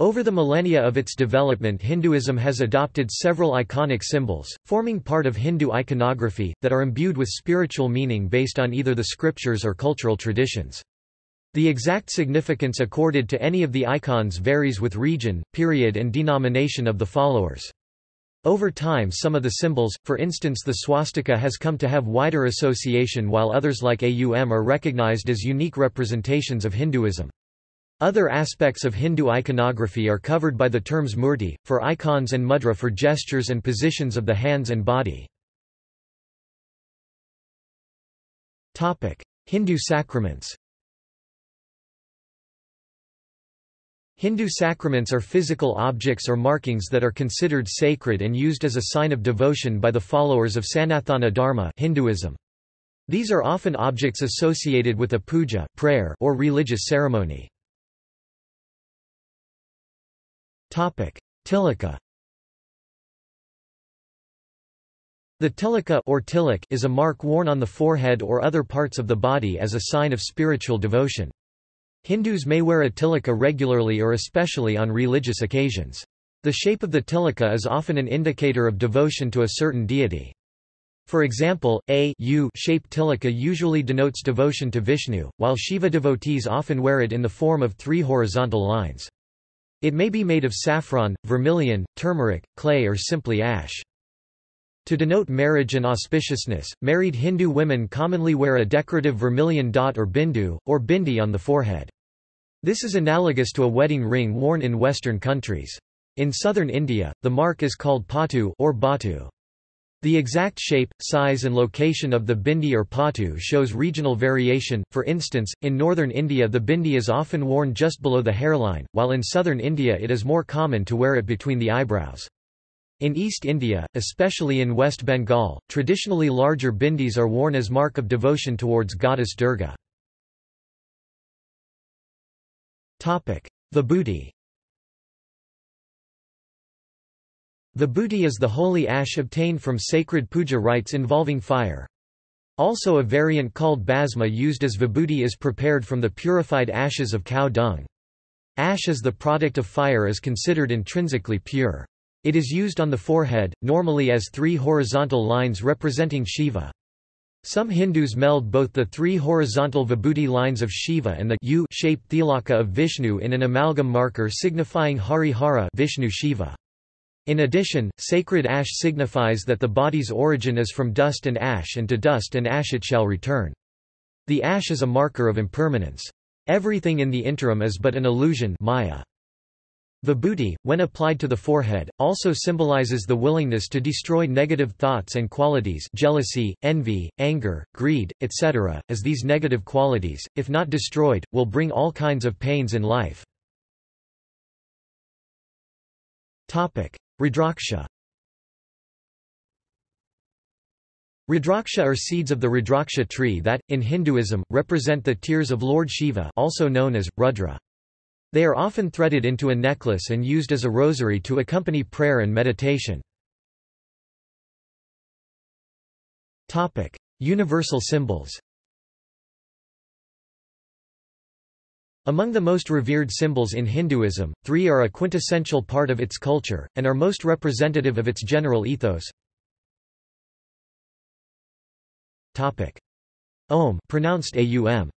Over the millennia of its development Hinduism has adopted several iconic symbols, forming part of Hindu iconography, that are imbued with spiritual meaning based on either the scriptures or cultural traditions. The exact significance accorded to any of the icons varies with region, period and denomination of the followers. Over time some of the symbols, for instance the swastika has come to have wider association while others like AUM are recognized as unique representations of Hinduism. Other aspects of Hindu iconography are covered by the terms murti, for icons and mudra for gestures and positions of the hands and body. Hindu sacraments Hindu sacraments are physical objects or markings that are considered sacred and used as a sign of devotion by the followers of Sanatana Dharma Hinduism. These are often objects associated with a puja prayer or religious ceremony. Tilaka The tilaka or tilak is a mark worn on the forehead or other parts of the body as a sign of spiritual devotion. Hindus may wear a tilaka regularly or especially on religious occasions. The shape of the tilaka is often an indicator of devotion to a certain deity. For example, a U-shaped tilaka usually denotes devotion to Vishnu, while Shiva devotees often wear it in the form of three horizontal lines. It may be made of saffron, vermilion, turmeric, clay or simply ash. To denote marriage and auspiciousness, married Hindu women commonly wear a decorative vermilion dot or bindu, or bindi on the forehead. This is analogous to a wedding ring worn in Western countries. In southern India, the mark is called pottu or bottu. The exact shape, size and location of the bindi or pottu shows regional variation, for instance, in northern India the bindi is often worn just below the hairline, while in southern India it is more common to wear it between the eyebrows. In East India, especially in West Bengal, traditionally larger bindis are worn as mark of devotion towards goddess Durga. The Vibhuti Vibhuti is the holy ash obtained from sacred puja rites involving fire. Also a variant called bhasma used as vibhuti is prepared from the purified ashes of cow dung. Ash as the product of fire is considered intrinsically pure. It is used on the forehead, normally as three horizontal lines representing Shiva. Some Hindus meld both the three horizontal vibhuti lines of Shiva and the U-shaped tilaka of Vishnu in an amalgam marker signifying Hari Hara Vishnu Shiva. In addition, sacred ash signifies that the body's origin is from dust and ash and to dust and ash it shall return. The ash is a marker of impermanence. Everything in the interim is but an illusion maya. Vibhuti, when applied to the forehead, also symbolizes the willingness to destroy negative thoughts and qualities jealousy, envy, anger, greed, etc., as these negative qualities, if not destroyed, will bring all kinds of pains in life. Rudraksha Rudraksha are seeds of the Rudraksha tree that, in Hinduism, represent the tears of Lord Shiva also known as, Rudra. They are often threaded into a necklace and used as a rosary to accompany prayer and meditation. Universal symbols Among the most revered symbols in Hinduism, three are a quintessential part of its culture, and are most representative of its general ethos. Om pronounced aum.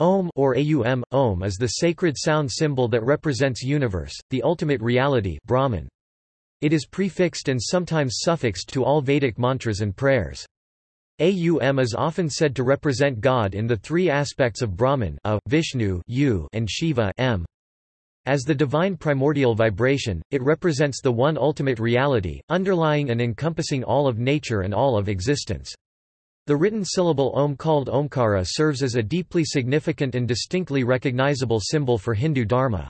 Om or aum, Om is the sacred sound symbol that represents universe, the ultimate reality Brahman. It is prefixed and sometimes suffixed to all Vedic mantras and prayers. Aum is often said to represent God in the three aspects of Brahman a, Vishnu u, and Shiva m. As the divine primordial vibration, it represents the one ultimate reality, underlying and encompassing all of nature and all of existence. The written syllable Om called Omkara serves as a deeply significant and distinctly recognizable symbol for Hindu Dharma.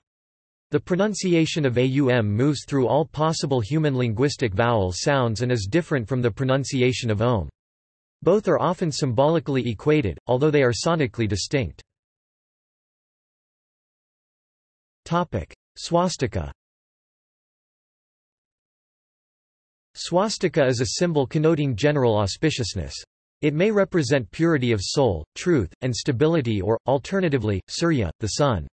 The pronunciation of Aum moves through all possible human linguistic vowel sounds and is different from the pronunciation of Om. Both are often symbolically equated, although they are sonically distinct. Swastika Swastika is a symbol connoting general auspiciousness. It may represent purity of soul, truth, and stability or, alternatively, Surya, the sun.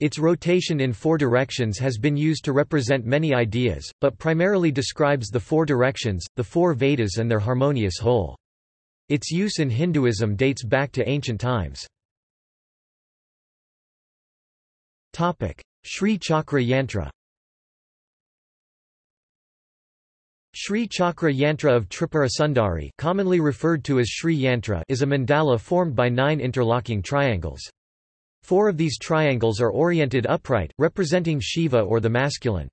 Its rotation in four directions has been used to represent many ideas, but primarily describes the four directions, the four Vedas and their harmonious whole. Its use in Hinduism dates back to ancient times. Sri Chakra Yantra Sri Chakra Yantra of Tripura Sundari commonly referred to as Sri Yantra is a mandala formed by nine interlocking triangles. Four of these triangles are oriented upright, representing Shiva or the masculine.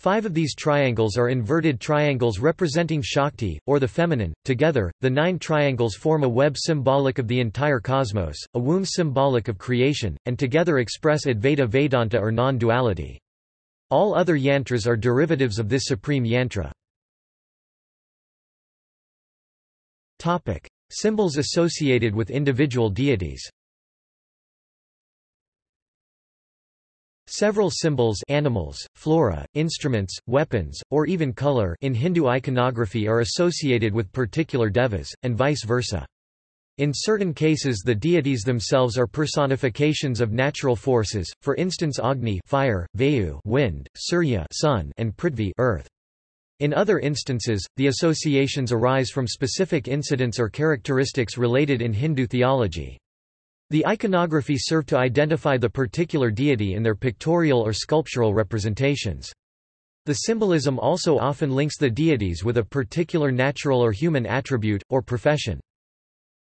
Five of these triangles are inverted triangles representing Shakti, or the feminine. Together, the nine triangles form a web symbolic of the entire cosmos, a womb symbolic of creation, and together express Advaita Vedanta or non-duality. All other yantras are derivatives of this supreme yantra. Topic: Symbols associated with individual deities Several symbols animals, flora, instruments, weapons, or even color in Hindu iconography are associated with particular devas, and vice versa. In certain cases the deities themselves are personifications of natural forces, for instance Agni fire, Vayu wind, Surya sun, and Prithvi earth. In other instances, the associations arise from specific incidents or characteristics related in Hindu theology. The iconography serve to identify the particular deity in their pictorial or sculptural representations. The symbolism also often links the deities with a particular natural or human attribute, or profession.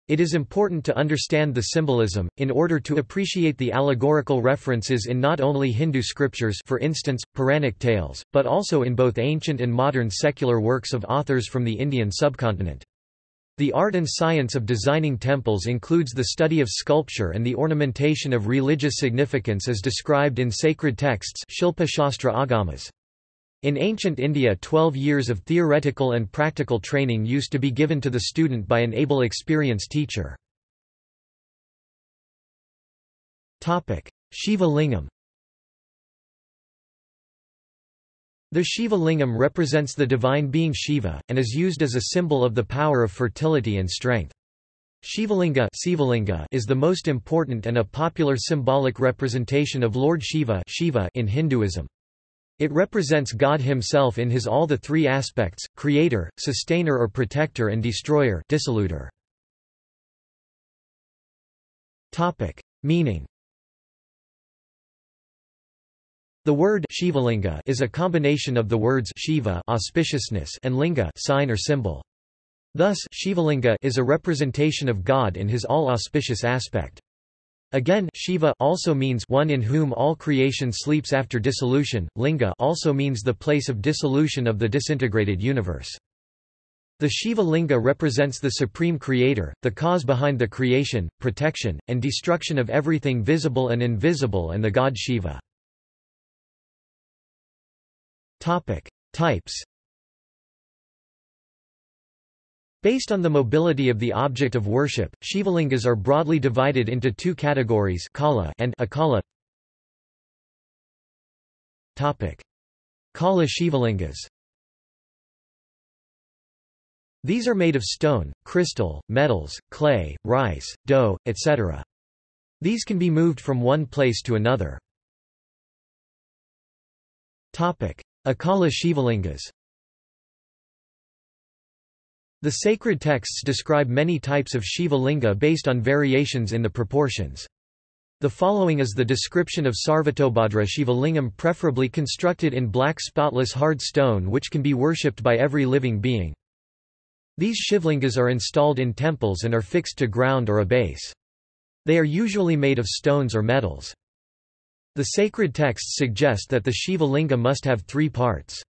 It is important to understand the symbolism, in order to appreciate the allegorical references in not only Hindu scriptures for instance, Puranic tales, but also in both ancient and modern secular works of authors from the Indian subcontinent. The art and science of designing temples includes the study of sculpture and the ornamentation of religious significance as described in sacred texts Shilpa Shastra Agamas. In ancient India 12 years of theoretical and practical training used to be given to the student by an able experienced teacher. Shiva Lingam The Shiva lingam represents the divine being Shiva, and is used as a symbol of the power of fertility and strength. Shivalinga is the most important and a popular symbolic representation of Lord Shiva in Hinduism. It represents God himself in his all the three aspects, creator, sustainer or protector and destroyer dissoluter. Meaning The word Shivalinga is a combination of the words Shiva auspiciousness and linga sign or symbol. Thus, Shivalinga is a representation of God in his all-auspicious aspect. Again, Shiva also means one in whom all creation sleeps after dissolution. Linga also means the place of dissolution of the disintegrated universe. The Shiva Linga represents the supreme creator, the cause behind the creation, protection, and destruction of everything visible and invisible and the god Shiva. Topic: Types. Based on the mobility of the object of worship, Shivalingas are broadly divided into two categories Kala and Akala. Topic: Kala Shivalingas. These are made of stone, crystal, metals, clay, rice, dough, etc. These can be moved from one place to another. Topic: Akala Shivalingas The sacred texts describe many types of Shiva linga based on variations in the proportions. The following is the description of Sarvatobhadra Shivalingam preferably constructed in black spotless hard stone which can be worshipped by every living being. These Shivlingas are installed in temples and are fixed to ground or a base. They are usually made of stones or metals. The sacred texts suggest that the Shiva linga must have three parts.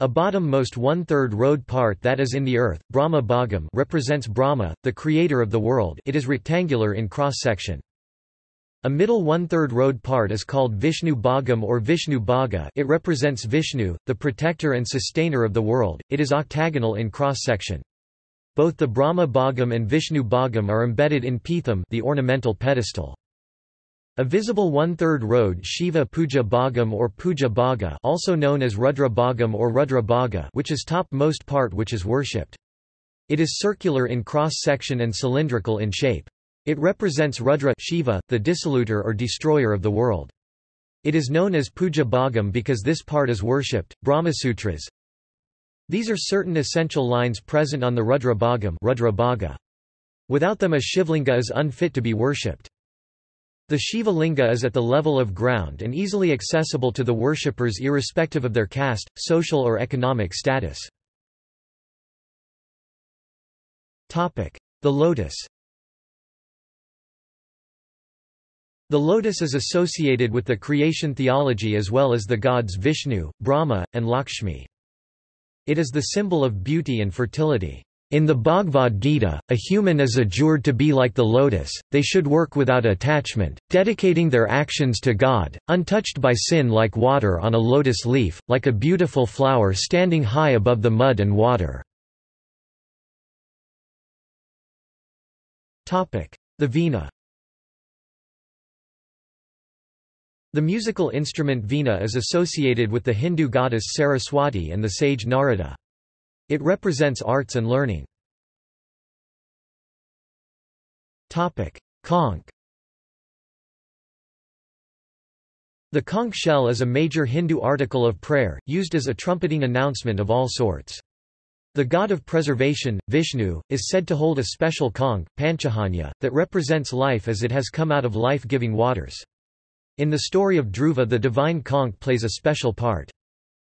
A bottom-most one-third road part that is in the earth, Brahma Bhagam represents Brahma, the creator of the world it is rectangular in cross-section. A middle one-third road part is called Vishnu Bhagam or Vishnu Bhaga it represents Vishnu, the protector and sustainer of the world, it is octagonal in cross-section. Both the Brahma Bhagam and Vishnu Bhagam are embedded in Pitham the ornamental pedestal. A visible one-third road Shiva Puja Bhagam or Puja Bhaga also known as Rudra Bhagam or Rudra Bhaga which is top most part which is worshipped. It is circular in cross-section and cylindrical in shape. It represents Rudra Shiva, the dissoluter or destroyer of the world. It is known as Puja Bhagam because this part is worshipped. Brahmasutras. These are certain essential lines present on the Rudra Bhagam Rudra Bhaga. Without them a Shivlinga is unfit to be worshipped. The Shiva Linga is at the level of ground and easily accessible to the worshippers irrespective of their caste, social or economic status. The lotus The lotus is associated with the creation theology as well as the gods Vishnu, Brahma, and Lakshmi. It is the symbol of beauty and fertility. In the Bhagavad Gita, a human is adjured to be like the lotus, they should work without attachment, dedicating their actions to God, untouched by sin like water on a lotus leaf, like a beautiful flower standing high above the mud and water. The Veena The musical instrument veena is associated with the Hindu goddess Saraswati and the sage Narada. It represents arts and learning. Topic: Conch The conch shell is a major Hindu article of prayer, used as a trumpeting announcement of all sorts. The god of preservation, Vishnu, is said to hold a special conch, Panchajanya, that represents life as it has come out of life-giving waters. In the story of Dhruva the divine conch plays a special part.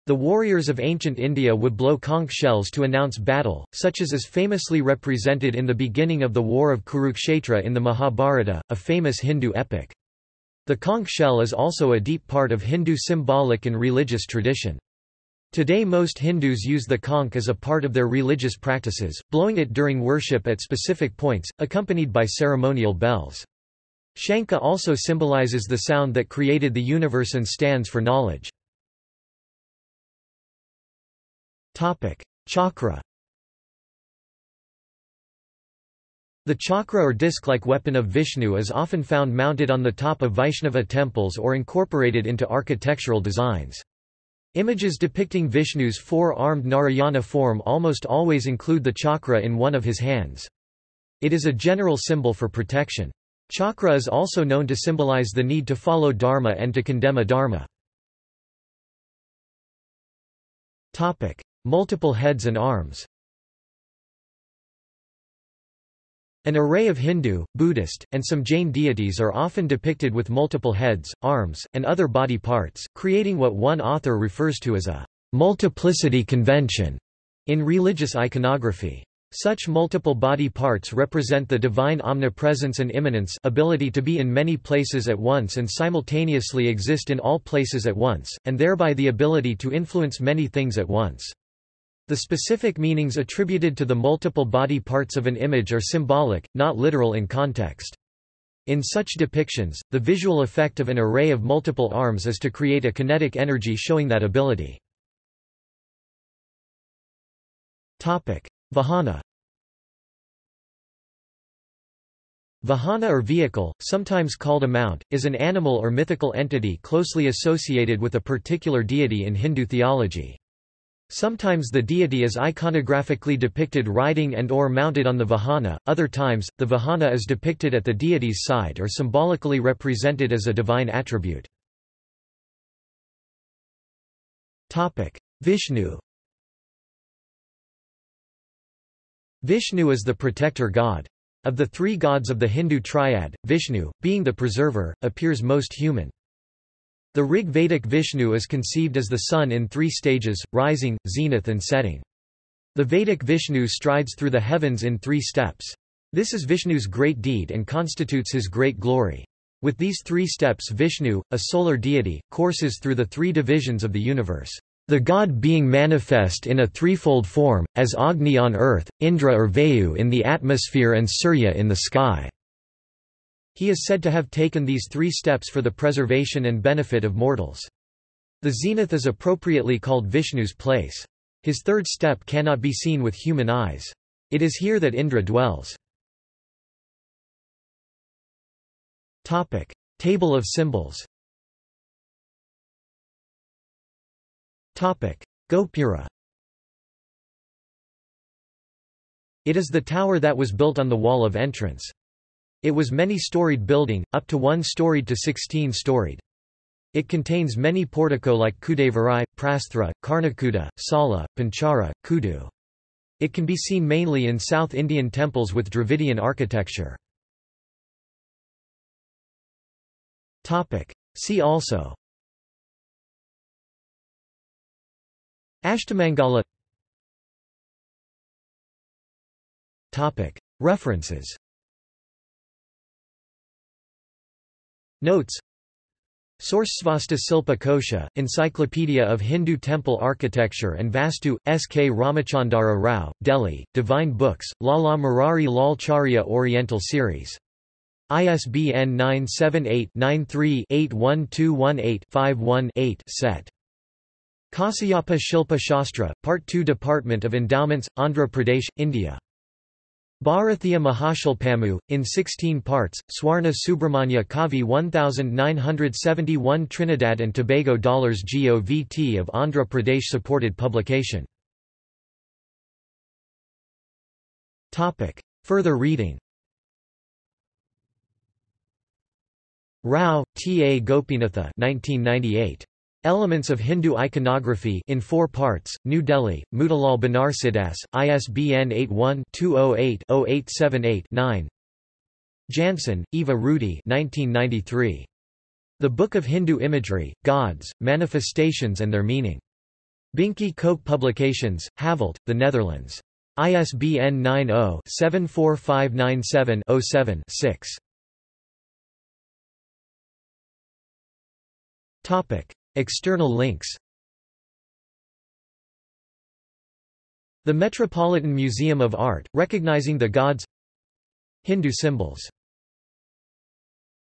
The warriors of ancient India would blow conch shells to announce battle, such as is famously represented in the beginning of the War of Kurukshetra in the Mahabharata, a famous Hindu epic. The conch shell is also a deep part of Hindu symbolic and religious tradition. Today most Hindus use the conch as a part of their religious practices, blowing it during worship at specific points, accompanied by ceremonial bells. Shankha also symbolizes the sound that created the universe and stands for knowledge. Chakra The chakra or disc-like weapon of Vishnu is often found mounted on the top of Vaishnava temples or incorporated into architectural designs. Images depicting Vishnu's four-armed Narayana form almost always include the chakra in one of his hands. It is a general symbol for protection. Chakra is also known to symbolize the need to follow dharma and to condemn adharma. Topic: Multiple heads and arms. An array of Hindu, Buddhist, and some Jain deities are often depicted with multiple heads, arms, and other body parts, creating what one author refers to as a multiplicity convention in religious iconography. Such multiple body parts represent the divine omnipresence and immanence ability to be in many places at once and simultaneously exist in all places at once, and thereby the ability to influence many things at once. The specific meanings attributed to the multiple body parts of an image are symbolic, not literal in context. In such depictions, the visual effect of an array of multiple arms is to create a kinetic energy showing that ability. Vahana Vahana or vehicle, sometimes called a mount, is an animal or mythical entity closely associated with a particular deity in Hindu theology. Sometimes the deity is iconographically depicted riding and or mounted on the vahana, other times, the vahana is depicted at the deity's side or symbolically represented as a divine attribute. Vishnu Vishnu is the protector god. Of the three gods of the Hindu triad, Vishnu, being the preserver, appears most human. The Rig Vedic Vishnu is conceived as the sun in three stages, rising, zenith and setting. The Vedic Vishnu strides through the heavens in three steps. This is Vishnu's great deed and constitutes his great glory. With these three steps Vishnu, a solar deity, courses through the three divisions of the universe. The god being manifest in a threefold form, as Agni on earth, Indra or Vayu in the atmosphere and Surya in the sky. He is said to have taken these three steps for the preservation and benefit of mortals. The zenith is appropriately called Vishnu's place. His third step cannot be seen with human eyes. It is here that Indra dwells. Topic: Table of symbols Topic: Gopura It is the tower that was built on the wall of entrance. It was many-storied building, up to one-storied to sixteen-storied. It contains many portico like Kudavari, Prasthra, Karnakuta, Sala, Panchara, Kudu. It can be seen mainly in South Indian temples with Dravidian architecture. See also Ashtamangala References Notes Source Svasta Silpa Kosha, Encyclopedia of Hindu Temple Architecture and Vastu, S. K. Ramachandara Rao, Delhi, Divine Books, Lala Murari Lal Charya Oriental Series. ISBN 978-93-81218-51-8 set. Kasayapa Shilpa Shastra, Part 2 Department of Endowments, Andhra Pradesh, India. Bharathia Mahashilpamu, in 16 parts, Swarna Subramanya Kavi 1971 Trinidad and Tobago dollars GOVT of Andhra Pradesh supported publication. Further reading Rao, T. A. Gopinatha 1998. Elements of Hindu Iconography in four parts, New Delhi, Motilal Banarsidass, ISBN 81-208-0878-9 Jansen, Eva Rudy 1993. The Book of Hindu Imagery, Gods, Manifestations and Their Meaning. Binkey Kok Publications, Havelt, The Netherlands. ISBN 90-74597-07-6. External links. The Metropolitan Museum of Art, recognizing the gods. Hindu symbols